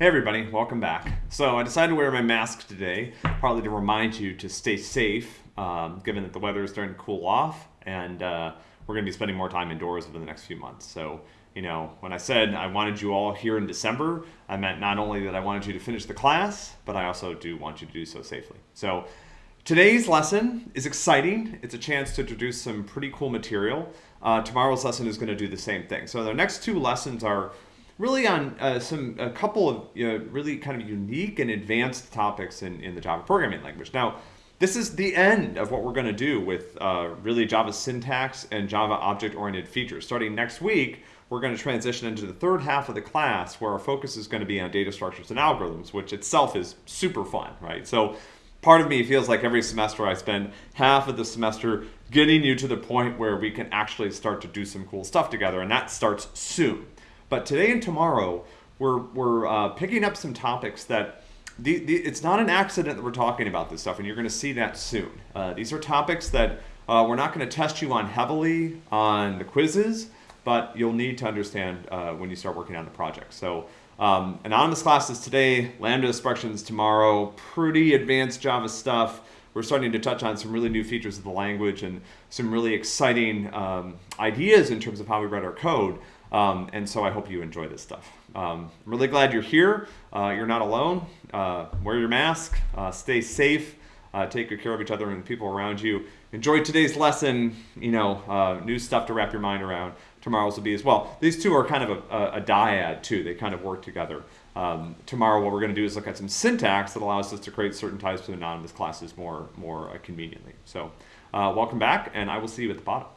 Hey everybody, welcome back. So I decided to wear my mask today, partly to remind you to stay safe, um, given that the weather is starting to cool off, and uh, we're going to be spending more time indoors over the next few months. So, you know, when I said I wanted you all here in December, I meant not only that I wanted you to finish the class, but I also do want you to do so safely. So today's lesson is exciting. It's a chance to introduce some pretty cool material. Uh, tomorrow's lesson is going to do the same thing. So the next two lessons are really on uh, some a couple of you know, really kind of unique and advanced topics in, in the Java programming language. Now, this is the end of what we're going to do with uh, really Java syntax and Java object-oriented features. Starting next week, we're going to transition into the third half of the class where our focus is going to be on data structures and algorithms, which itself is super fun, right? So part of me feels like every semester I spend half of the semester getting you to the point where we can actually start to do some cool stuff together, and that starts soon. But today and tomorrow, we're, we're uh, picking up some topics that the, the, it's not an accident that we're talking about this stuff, and you're going to see that soon. Uh, these are topics that uh, we're not going to test you on heavily on the quizzes, but you'll need to understand uh, when you start working on the project. So um, anonymous classes today, Lambda expressions tomorrow, pretty advanced Java stuff. We're starting to touch on some really new features of the language and some really exciting um, ideas in terms of how we write our code. Um, and so I hope you enjoy this stuff. Um, I'm really glad you're here. Uh, you're not alone. Uh, wear your mask, uh, stay safe, uh, take good care of each other and the people around you. Enjoy today's lesson, you know, uh, new stuff to wrap your mind around. Tomorrow's will be as well. These two are kind of a, a, a dyad too. They kind of work together. Um, tomorrow what we're going to do is look at some syntax that allows us to create certain types of anonymous classes more, more uh, conveniently. So welcome back and I will see you at the bottom.